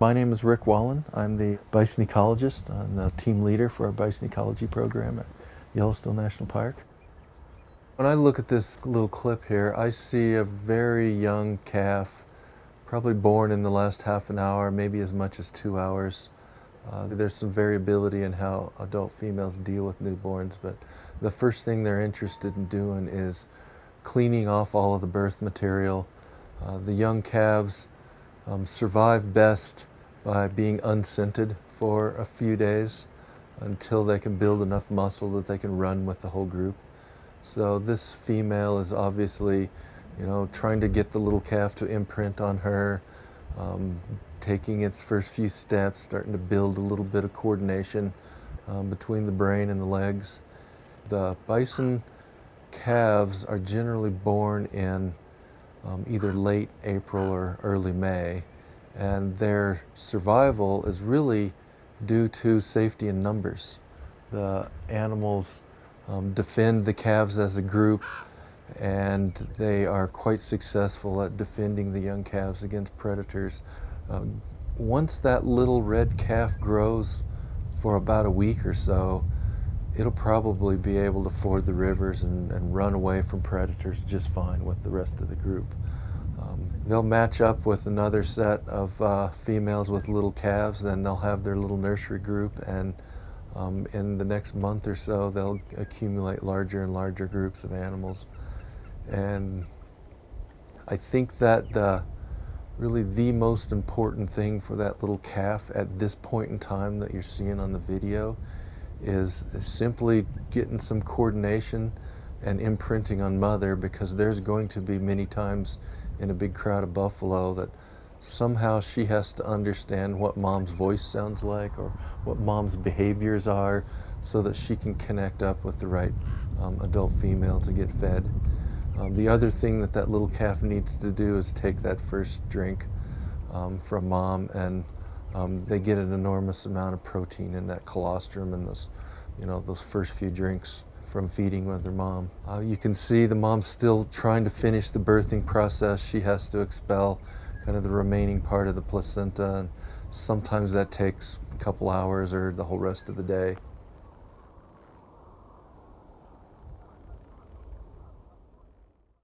My name is Rick Wallen. I'm the bison ecologist. I'm the team leader for our bison ecology program at Yellowstone National Park. When I look at this little clip here, I see a very young calf, probably born in the last half an hour, maybe as much as two hours. Uh, there's some variability in how adult females deal with newborns, but the first thing they're interested in doing is cleaning off all of the birth material. Uh, the young calves um, survive best by being unscented for a few days until they can build enough muscle that they can run with the whole group. So this female is obviously, you know, trying to get the little calf to imprint on her, um, taking its first few steps, starting to build a little bit of coordination um, between the brain and the legs. The bison calves are generally born in um, either late April or early May and their survival is really due to safety in numbers. The animals um, defend the calves as a group and they are quite successful at defending the young calves against predators. Um, once that little red calf grows for about a week or so, it'll probably be able to ford the rivers and, and run away from predators just fine with the rest of the group. Um, they'll match up with another set of uh, females with little calves and they'll have their little nursery group and um, in the next month or so they'll accumulate larger and larger groups of animals. And I think that the, really the most important thing for that little calf at this point in time that you're seeing on the video is simply getting some coordination and imprinting on mother because there's going to be many times in a big crowd of buffalo that somehow she has to understand what mom's voice sounds like or what mom's behaviors are so that she can connect up with the right um, adult female to get fed. Um, the other thing that that little calf needs to do is take that first drink um, from mom and um, they get an enormous amount of protein in that colostrum and those, you know, those first few drinks from feeding with her mom. Uh, you can see the mom's still trying to finish the birthing process. She has to expel kind of the remaining part of the placenta and sometimes that takes a couple hours or the whole rest of the day.